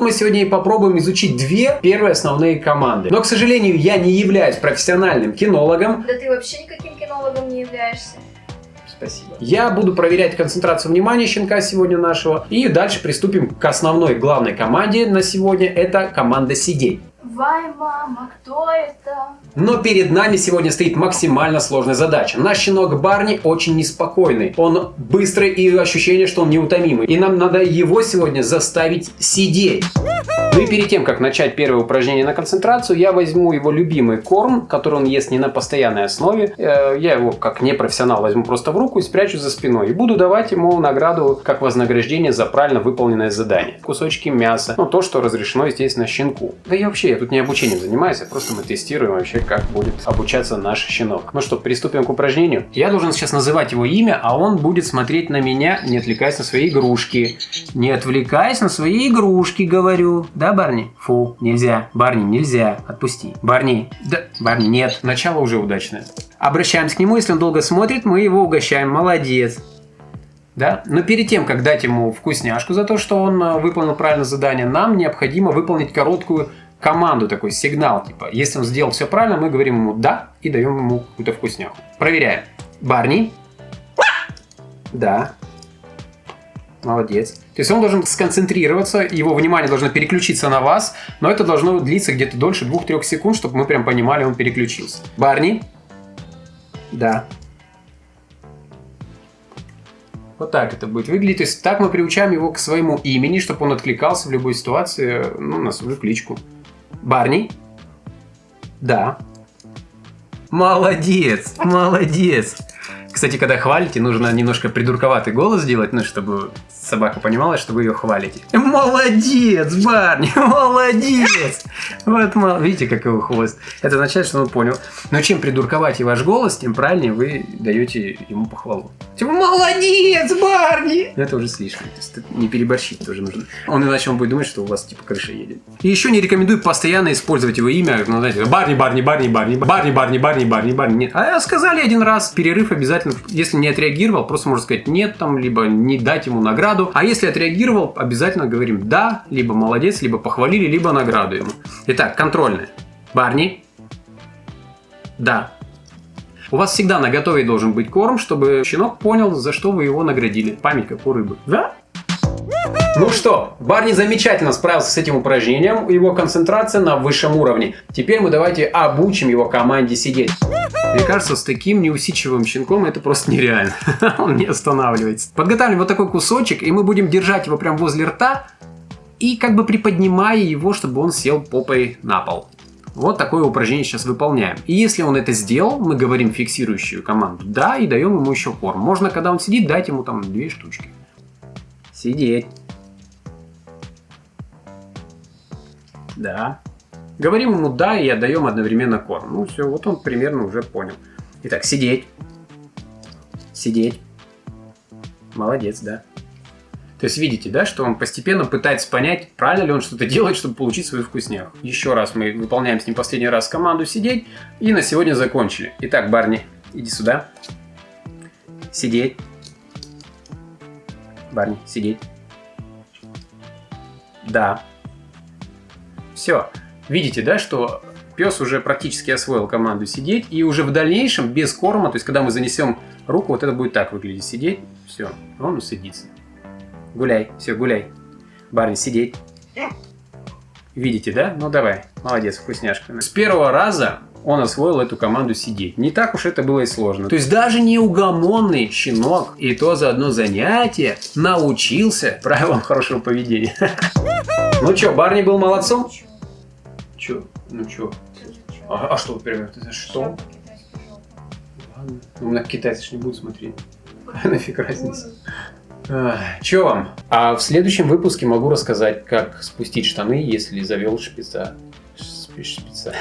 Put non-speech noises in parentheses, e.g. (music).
Мы сегодня и попробуем изучить две первые основные команды. Но, к сожалению, я не являюсь профессиональным кинологом. Да ты вообще никаким кинологом не являешься. Спасибо. Я буду проверять концентрацию внимания щенка сегодня нашего. И дальше приступим к основной главной команде на сегодня. Это команда сидеть. Вай, мама, кто это? Но перед нами сегодня стоит максимально сложная задача. Наш щенок Барни очень неспокойный. Он быстрый и ощущение, что он неутомимый. И нам надо его сегодня заставить сидеть. Ну и перед тем, как начать первое упражнение на концентрацию, я возьму его любимый корм, который он ест не на постоянной основе. Э, я его, как непрофессионал, возьму просто в руку и спрячу за спиной. И буду давать ему награду как вознаграждение за правильно выполненное задание. Кусочки мяса, ну то, что разрешено, естественно, щенку. Да и вообще, я тут не обучением занимаюсь, а просто мы тестируем вообще, как будет обучаться наш щенок. Ну что, приступим к упражнению. Я должен сейчас называть его имя, а он будет смотреть на меня, не отвлекаясь на свои игрушки. Не отвлекаясь на свои игрушки, говорю. Да, Барни? Фу, нельзя. Барни, нельзя. Отпусти. Барни. Да, Барни, нет. Начало уже удачное. Обращаемся к нему, если он долго смотрит, мы его угощаем. Молодец. Да? Но перед тем, как дать ему вкусняшку за то, что он э, выполнил правильно задание, нам необходимо выполнить короткую команду, такой сигнал, типа, если он сделал все правильно, мы говорим ему «да» и даем ему какую-то вкусняху. Проверяем. Барни. Да. Молодец. То есть он должен сконцентрироваться, его внимание должно переключиться на вас, но это должно длиться где-то дольше 2-3 секунд, чтобы мы прям понимали, он переключился. Барни. Да. Вот так это будет выглядеть. То есть так мы приучаем его к своему имени, чтобы он откликался в любой ситуации ну, на свою кличку. Барни? Да. Молодец, молодец. Кстати, когда хвалите, нужно немножко придурковатый голос сделать, ну, чтобы собака понимала, что вы ее хвалите. Молодец, Барни, молодец! Вот, видите, как его хвост. Это означает, что он понял. Но чем придурковать и ваш голос, тем правильнее вы даете ему похвалу. Типа, молодец, Барни! Это уже слишком. То есть, не переборщить тоже нужно. Он иначе он будет думать, что у вас типа крыша едет. И еще не рекомендую постоянно использовать его имя. Ну, знаете, Барни, Барни, Барни, Барни, Барни, Барни, Барни, Барни, Барни. А сказали один раз, перерыв обязательно. Если не отреагировал, просто можно сказать нет там, либо не дать ему награду. А если отреагировал, обязательно говорим да, либо молодец, либо похвалили, либо награду ему. Итак, контрольная. Барни. Да. У вас всегда на готове должен быть корм, чтобы щенок понял, за что вы его наградили. Память как у рыбы. Да? Ну что, Барни замечательно справился с этим упражнением, его концентрация на высшем уровне. Теперь мы давайте обучим его команде сидеть. Мне кажется, с таким неусидчивым щенком это просто нереально. (laughs) Он не останавливается. Подготавливаем вот такой кусочек, и мы будем держать его прям возле рта, и как бы приподнимая его, чтобы он сел попой на пол. Вот такое упражнение сейчас выполняем. И если он это сделал, мы говорим фиксирующую команду «да» и даем ему еще корм. Можно, когда он сидит, дать ему там две штучки. Сидеть. Да. Говорим ему «да» и отдаем одновременно корм. Ну все, вот он примерно уже понял. Итак, сидеть. Сидеть. Молодец, да. То есть видите, да, что он постепенно пытается понять, правильно ли он что-то делает, чтобы получить свою вкусняху. Еще раз мы выполняем с ним последний раз команду сидеть. И на сегодня закончили. Итак, Барни, иди сюда. Сидеть. Барни, сидеть. Да. Все. Видите, да, что пес уже практически освоил команду сидеть. И уже в дальнейшем, без корма, то есть когда мы занесем руку, вот это будет так выглядеть. Сидеть. Все. Он усыдится. Гуляй. Все, гуляй. Барни, сидеть. Видите, да? Ну давай. Молодец, вкусняшка. С первого раза он освоил эту команду сидеть. Не так уж это было и сложно. То есть даже неугомонный щенок и то за одно занятие научился правилам хорошего поведения. (laughs) Ну что, Барни был молодцом? Че? Ну чё? А, а что, например, это что? Ладно. Ну, на китайцы же не будут смотреть. (laughs) Нафиг разница. Че вам? А в следующем выпуске могу рассказать, как спустить штаны, если завел шпица. Шпица.